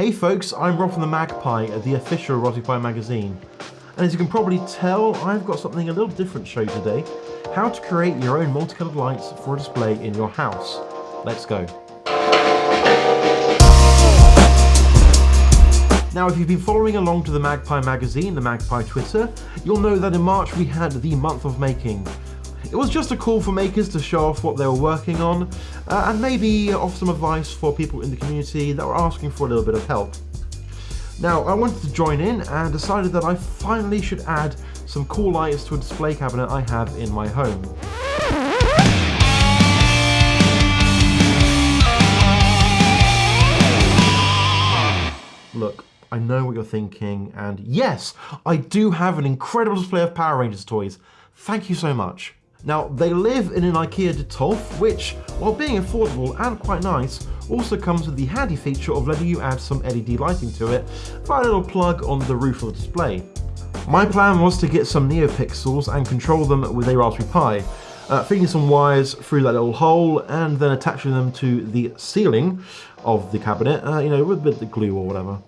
Hey folks, I'm Rob from the MagPi, the official Pi magazine. And as you can probably tell, I've got something a little different to show you today. How to create your own multicolored lights for a display in your house. Let's go. Now, if you've been following along to the MagPi magazine, the MagPi Twitter, you'll know that in March we had the month of making. It was just a call for makers to show off what they were working on, uh, and maybe offer some advice for people in the community that were asking for a little bit of help. Now, I wanted to join in and decided that I finally should add some cool lights to a display cabinet I have in my home. Look, I know what you're thinking, and yes, I do have an incredible display of Power Rangers toys. Thank you so much. Now, they live in an IKEA Detolf, which, while being affordable and quite nice, also comes with the handy feature of letting you add some LED lighting to it via a little plug on the roof of the display. My plan was to get some NeoPixels and control them with a Raspberry Pi, uh, feeding some wires through that little hole and then attaching them to the ceiling of the cabinet, uh, you know, with a bit of glue or whatever.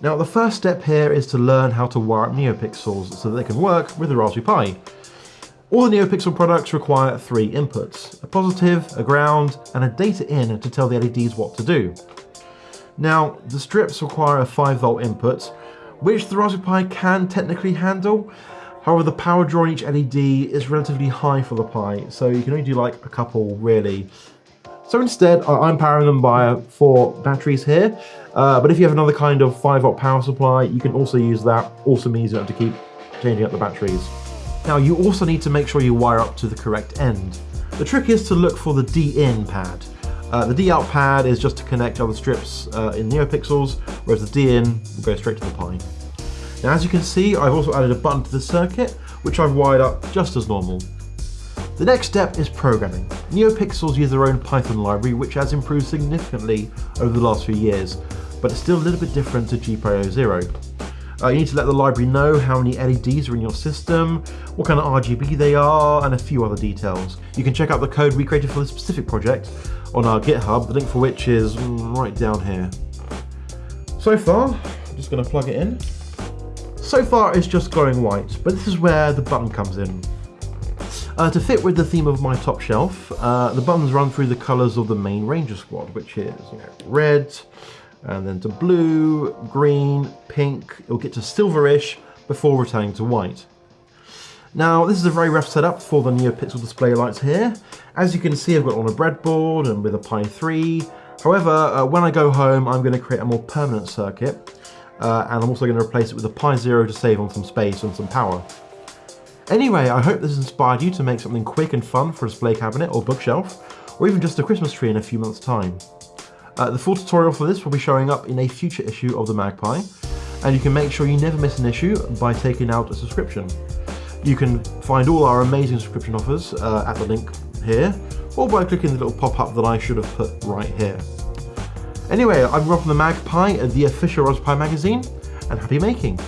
Now the first step here is to learn how to wire up NeoPixels so that they can work with the Raspberry Pi. All the NeoPixel products require three inputs, a positive, a ground, and a data in to tell the LEDs what to do. Now, the strips require a 5 volt input, which the Raspberry Pi can technically handle. However, the power draw on each LED is relatively high for the Pi, so you can only do like a couple really. So instead, I'm powering them by four batteries here, uh, but if you have another kind of 5 volt power supply, you can also use that. Also means you don't have to keep changing up the batteries. Now you also need to make sure you wire up to the correct end. The trick is to look for the D-in pad. Uh, the D-out pad is just to connect other strips uh, in NeoPixels, whereas the D-in will go straight to the Pi. Now as you can see, I've also added a button to the circuit, which I've wired up just as normal. The next step is programming. NeoPixels use their own Python library, which has improved significantly over the last few years, but it's still a little bit different to GPIO Zero. Uh, you need to let the library know how many LEDs are in your system, what kind of RGB they are, and a few other details. You can check out the code we created for this specific project on our GitHub, the link for which is right down here. So far, I'm just going to plug it in. So far it's just glowing white, but this is where the button comes in. Uh, to fit with the theme of my top shelf, uh, the buttons run through the colours of the main Ranger squad, which is you know, red, and then to blue, green, pink, it'll get to silverish before returning to white. Now this is a very rough setup for the NeoPixel display lights here. As you can see I've got on a breadboard and with a Pi 3. However, uh, when I go home I'm going to create a more permanent circuit uh, and I'm also going to replace it with a Pi Zero to save on some space and some power. Anyway, I hope this has inspired you to make something quick and fun for a display cabinet or bookshelf, or even just a Christmas tree in a few months time. Uh, the full tutorial for this will be showing up in a future issue of the MagPi, and you can make sure you never miss an issue by taking out a subscription. You can find all our amazing subscription offers uh, at the link here, or by clicking the little pop-up that I should have put right here. Anyway, I'm Rob from the MagPi, the official Raspberry magazine, and happy making!